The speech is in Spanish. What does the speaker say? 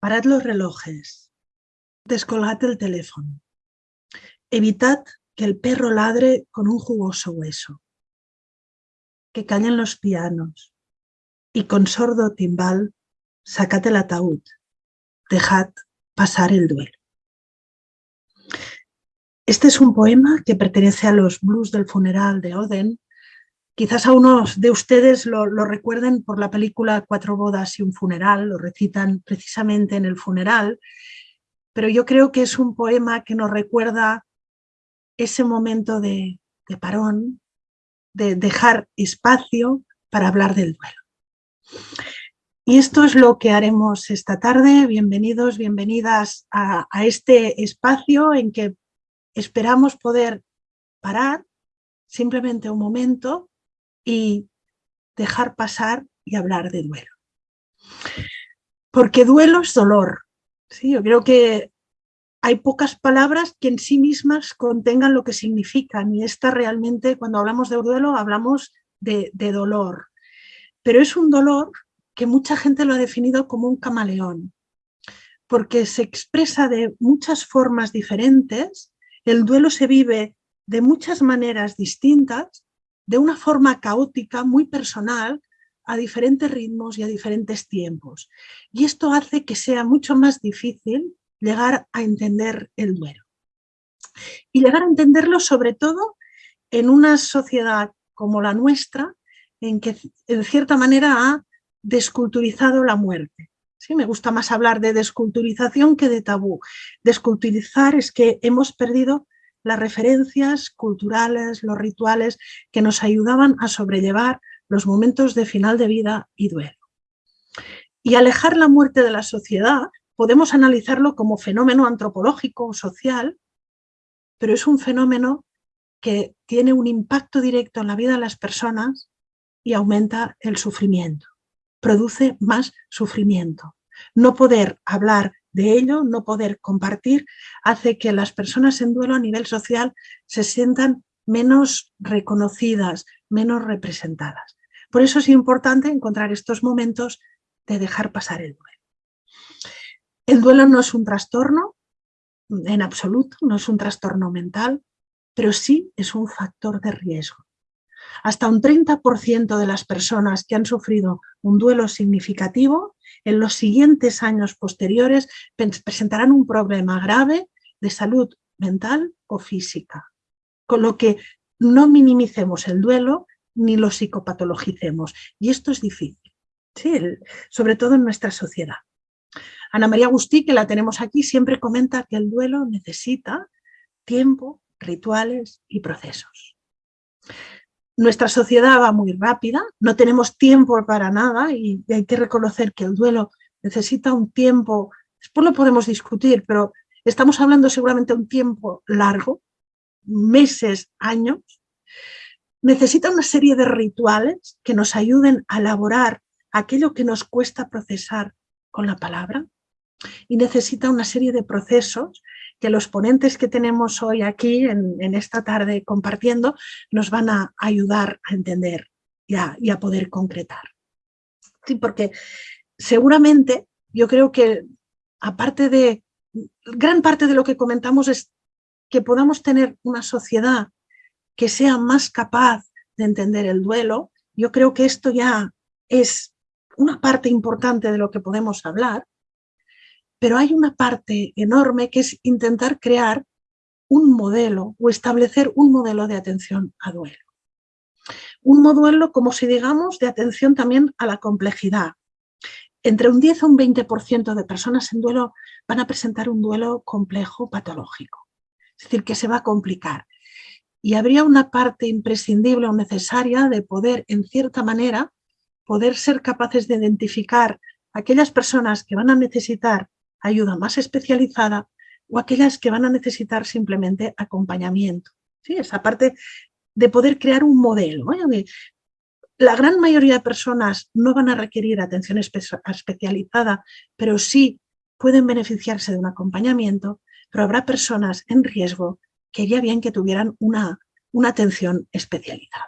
Parad los relojes. Descolgad el teléfono. Evitad que el perro ladre con un jugoso hueso. Que callen los pianos. Y con sordo timbal, sacad el ataúd. Dejad pasar el duelo. Este es un poema que pertenece a los blues del funeral de Oden. Quizás a unos de ustedes lo, recuerden por la película Cuatro bodas y un funeral, lo recitan precisamente en el funeral, pero yo creo que es un poema que nos recuerda ese momento de, parón, de dejar espacio para hablar del duelo. Y esto es lo que haremos esta tarde. Bienvenidos, bienvenidas a este espacio en que esperamos poder parar simplemente un momento y dejar pasar y hablar de duelo. Porque duelo es dolor. ¿sí? Yo creo que hay pocas palabras que en sí mismas contengan lo que significan y esta realmente, cuando hablamos de duelo, hablamos de, de dolor. Pero es un dolor que mucha gente lo ha definido como un camaleón, porque se expresa de muchas formas diferentes, el duelo se vive de muchas maneras distintas, de una forma caótica, muy personal, a diferentes ritmos y a diferentes tiempos. Y esto hace que sea mucho más difícil llegar a entender el duelo. Y llegar a entenderlo sobre todo en una sociedad como la nuestra, en que en cierta manera ha desculturizado la muerte. ¿Sí? Me gusta más hablar de desculturización que de tabú. Desculturizar es que hemos perdido las referencias culturales, los rituales que nos ayudaban a sobrellevar los momentos de final de vida y duelo. Y alejar la muerte de la sociedad podemos analizarlo como fenómeno antropológico o social, pero es un fenómeno que tiene un impacto directo en la vida de las personas y aumenta el sufrimiento, produce más sufrimiento. No poder hablar de ello, no poder compartir, hace que las personas en duelo a nivel social se sientan menos reconocidas, menos representadas. Por eso es importante encontrar estos momentos de dejar pasar el duelo. El duelo no es un trastorno, en absoluto, no es un trastorno mental, pero sí es un factor de riesgo. Hasta un 30% de las personas que han sufrido un duelo significativo en los siguientes años posteriores presentarán un problema grave de salud mental o física. Con lo que no minimicemos el duelo ni lo psicopatologicemos. Y esto es difícil, ¿sí? sobre todo en nuestra sociedad. Ana María Agustí, que la tenemos aquí, siempre comenta que el duelo necesita tiempo, rituales y procesos. Nuestra sociedad va muy rápida, no tenemos tiempo para nada y hay que reconocer que el duelo necesita un tiempo, después lo podemos discutir, pero estamos hablando seguramente de un tiempo largo, meses, años, necesita una serie de rituales que nos ayuden a elaborar aquello que nos cuesta procesar con la palabra, y necesita una serie de procesos que los ponentes que tenemos hoy aquí en, esta tarde compartiendo nos van a ayudar a entender y a, y a poder concretar. Sí, porque seguramente yo creo que aparte de, gran parte de lo que comentamos es que podamos tener una sociedad que sea más capaz de entender el duelo, yo creo que esto ya es una parte importante de lo que podemos hablar, pero hay una parte enorme que es intentar crear un modelo o establecer un modelo de atención a duelo. Un modelo, como si digamos, de atención también a la complejidad. Entre un 10 o un 20% de personas en duelo van a presentar un duelo complejo patológico. Es decir, que se va a complicar. Y habría una parte imprescindible o necesaria de poder, en cierta manera, poder ser capaces de identificar aquellas personas que van a necesitar ayuda más especializada o aquellas que van a necesitar simplemente acompañamiento. ¿sí? Esa parte de poder crear un modelo. La gran mayoría de personas no van a requerir atención especializada, pero sí pueden beneficiarse de un acompañamiento, pero habrá personas en riesgo que haría bien que tuvieran una, una atención especializada.